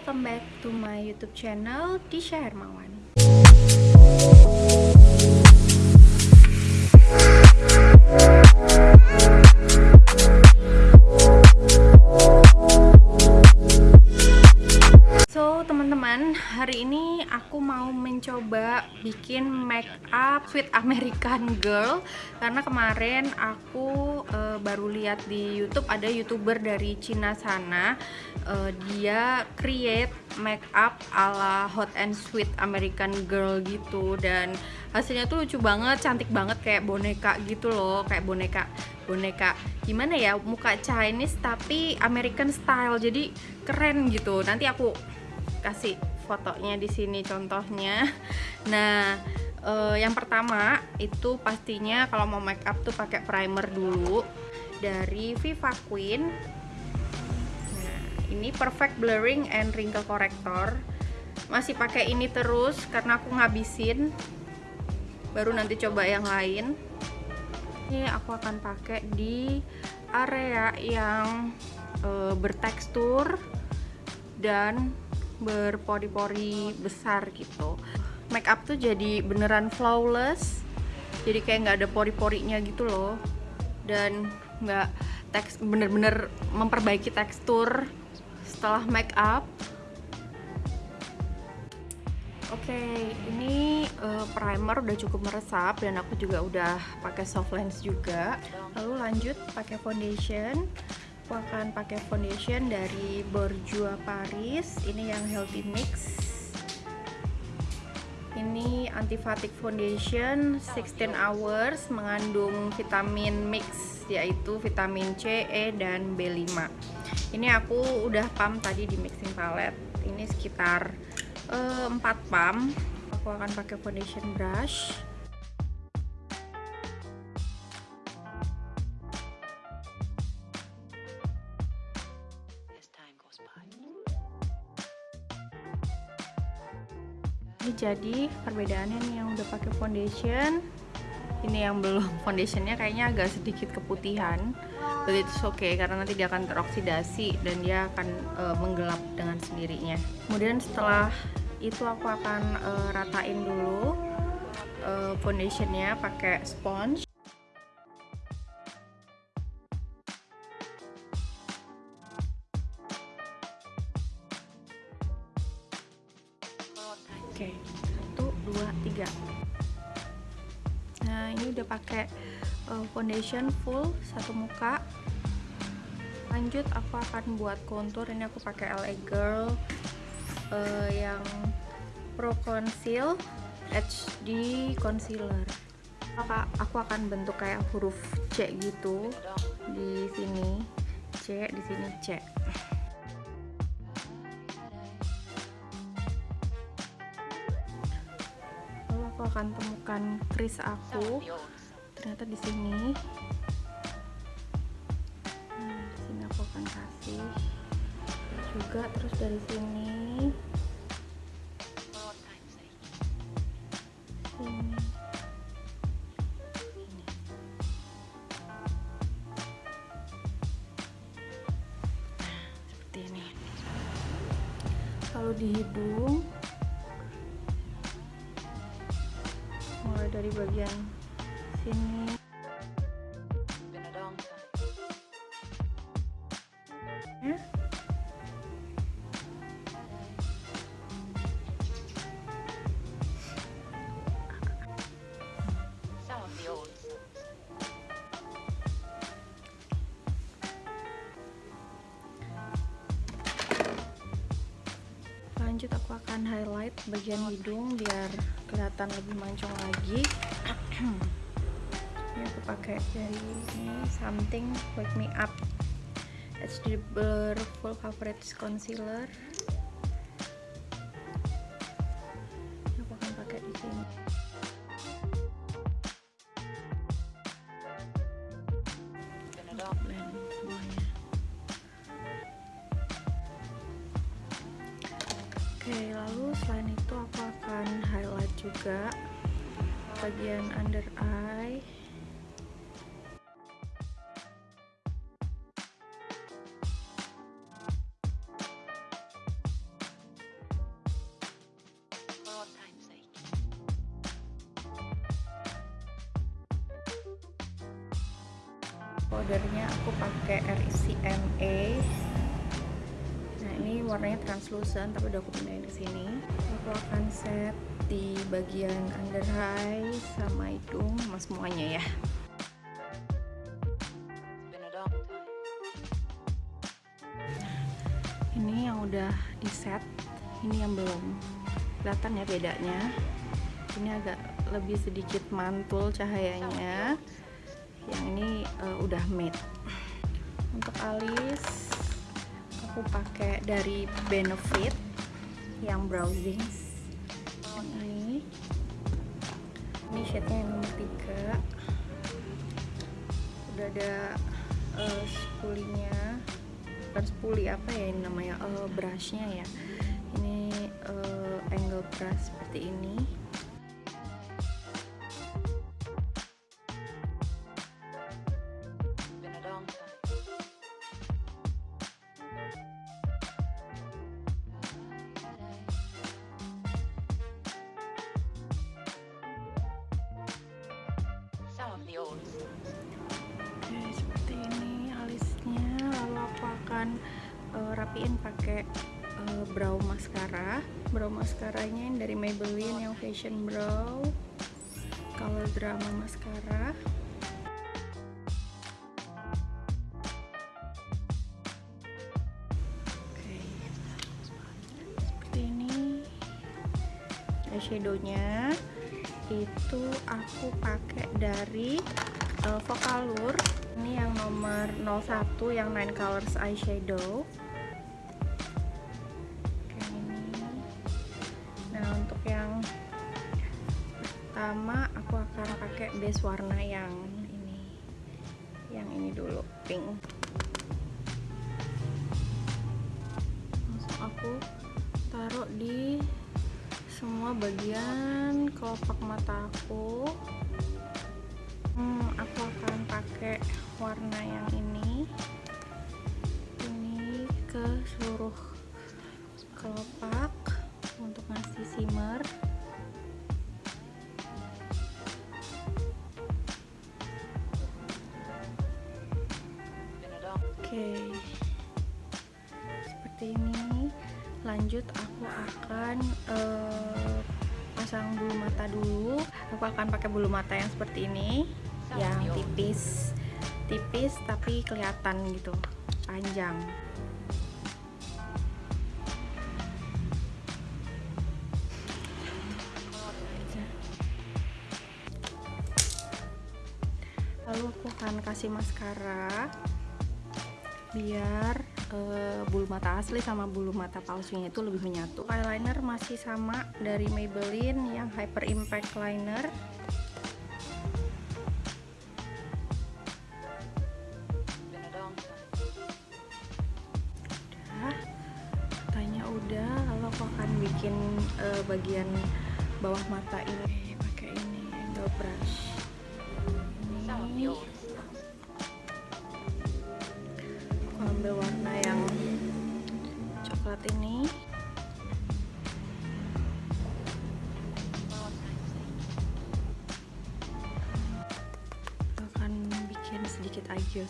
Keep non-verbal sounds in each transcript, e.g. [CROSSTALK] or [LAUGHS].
welcome back to my YouTube channel Tisha Hermawan. Mencoba bikin make up sweet American girl. Karena kemarin aku uh, baru lihat di YouTube ada youtuber dari Cina sana uh, dia create make up ala hot and sweet American girl gitu. Dan hasilnya tuh lucu banget, cantik banget kayak boneka gitu loh, kayak boneka boneka gimana ya muka Chinese tapi American style. Jadi keren gitu. Nanti aku kasih fotonya di sini contohnya. [LAUGHS] Nah, uh, yang pertama itu pastinya kalau mau make up tuh pakai primer dulu dari Viva Queen. Nah, ini Perfect Blurring and Wrinkle Corrector. Masih pakai ini terus karena aku ngabisin. Baru nanti coba yang lain. Ini aku akan pakai di area yang uh, bertekstur dan berpori-pori besar gitu. Make up tuh jadi beneran flawless. Jadi kayak nggak ada pori-porinya gitu loh. Dan nggak teks bener-bener memperbaiki tekstur setelah make up. Oke, okay, ini uh, primer udah cukup meresap dan aku juga udah pakai soft lens juga. Lalu lanjut pakai foundation aku akan pakai foundation dari Bourjois Paris. Ini yang healthy mix. Ini anti fatigue foundation 16 hours mengandung vitamin mix yaitu vitamin C, E, dan B5 ini aku udah pump tadi di mixing palette. Ini sekitar eh, 4 pump. Aku akan pakai foundation brush ini jadi perbedaannya nih yang udah pakai foundation. Ini yang belum [LAUGHS] foundationnya kayaknya agak sedikit keputihan. But it's okay karena nanti dia akan teroksidasi dan dia akan uh, menggelap dengan sendirinya. Kemudian setelah itu aku akan uh, ratain dulu uh, foundationnya pakai sponge Oke, satu, dua, tiga. Nah, ini udah pakai uh, foundation full satu muka. Lanjut, aku akan buat contour. Ini aku pakai LA Girl uh, yang Pro Conceal HD Concealer. Maka aku akan bentuk kayak huruf C gitu di sini C, di sini C. akan temukan kris aku. Ternyata di sini. Nah sini aku akan kasih. Juga terus dari sini dari bagian sini lanjut aku akan highlight bagian hidung biar kelihatan lebih mancung lagi. [CLEARS THROAT] Ini aku pakai dari ini something wake me up. HD Blur full coverage concealer selain itu aku akan highlight juga bagian under eye. Powdernya aku pakai RCMA warnanya translucent tapi udah aku pindahin ke sini. Aku akan set di bagian under eye sama hidung sama semuanya ya. Ini yang udah di set ini yang belum. Kelihatan ya bedanya. Ini agak lebih sedikit mantul cahayanya. Yang ini uh, udah matte. Untuk alis aku pakai dari Benefit yang browsing ini. Ini shade-nya yang nomor 3 udah ada uh, spulinya. Bukan spuli apa ya ini namanya? Uh, brushnya ya. Ini uh, angle brush seperti ini akan uh, rapiin pakai uh, brow mascara. Brow mascaranya yang dari Maybelline yang Fashion Brow. Color Drama Mascara. Seperti ini eyeshadownya itu aku pakai dari uh, Vocalur ini yang nomor 01 yang Nine Colors eyeshadow. Ini. Nah untuk yang pertama aku akan pakai base warna yang ini. Yang ini dulu pink. Langsung aku taruh di semua bagian kelopak mata aku hmm, aku akan pakai warna yang ini. Ini ke seluruh kelopak untuk ngasih shimmer. Oke. Seperti ini. Lanjut aku akan uh, pasang bulu mata dulu. Aku akan pakai bulu mata yang seperti ini yang tipis. Tipis tapi kelihatan gitu. Panjang. Lalu aku akan kasih maskara biar uh, bulu mata asli sama bulu mata palsunya itu lebih menyatu. Eyeliner masih sama dari Maybelline yang Hyper Impact Liner bikin uh, bagian bawah mata ini pakai ini angle brush. Ini aku ambil warna yang coklat ini. Akan bikin sedikit eye gel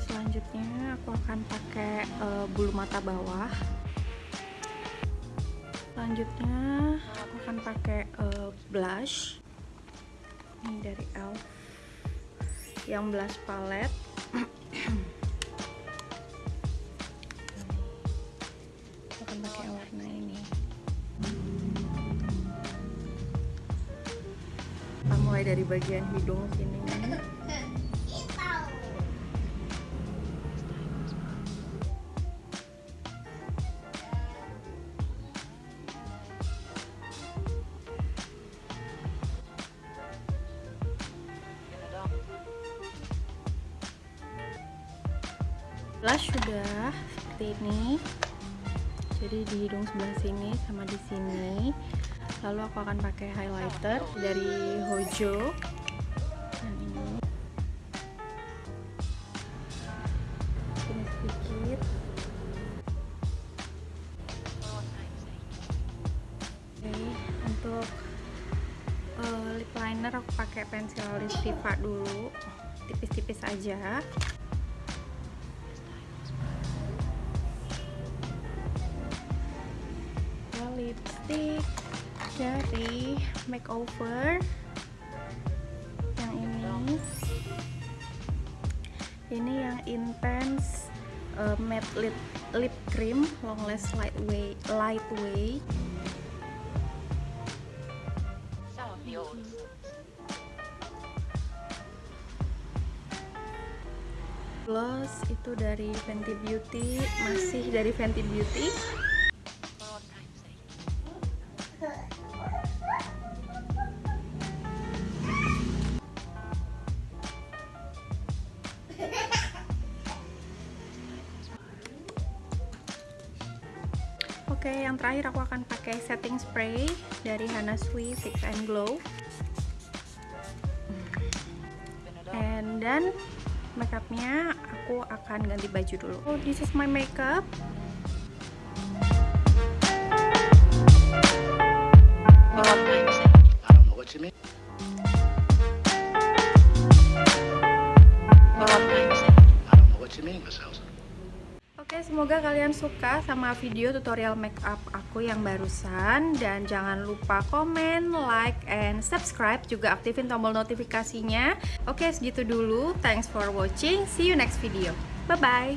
selanjutnya aku akan pakai uh, bulu mata bawah. Selanjutnya aku akan pakai uh, blush. Ini dari ELF. Yang blush palette. aku akan pakai warna ini. Kita mulai dari bagian hidung sini. Blush sudah seperti ini. Jadi di hidung sebelah sini sama di sini. Lalu aku akan pakai highlighter dari Hojo. Dan ini. Ini sedikit. Oke untuk uh, lip liner aku pakai pensil lip dulu. Tipis-tipis aja dari makeover yang ini. Ini yang intense uh, matte lip lip cream long last lightweight lightweight gloss itu dari Fenty Beauty masih dari Fenty Beauty terakhir aku akan pakai setting spray dari Hana Sui Fix and Glow. And then makeupnya aku akan ganti baju dulu. Oh, this is my makeup. Oke, semoga kalian suka sama video tutorial makeup aku yang barusan dan jangan lupa komen, like, and subscribe juga aktifin tombol notifikasinya. Oke, segitu dulu. Thanks for watching. See you next video. Bye-bye.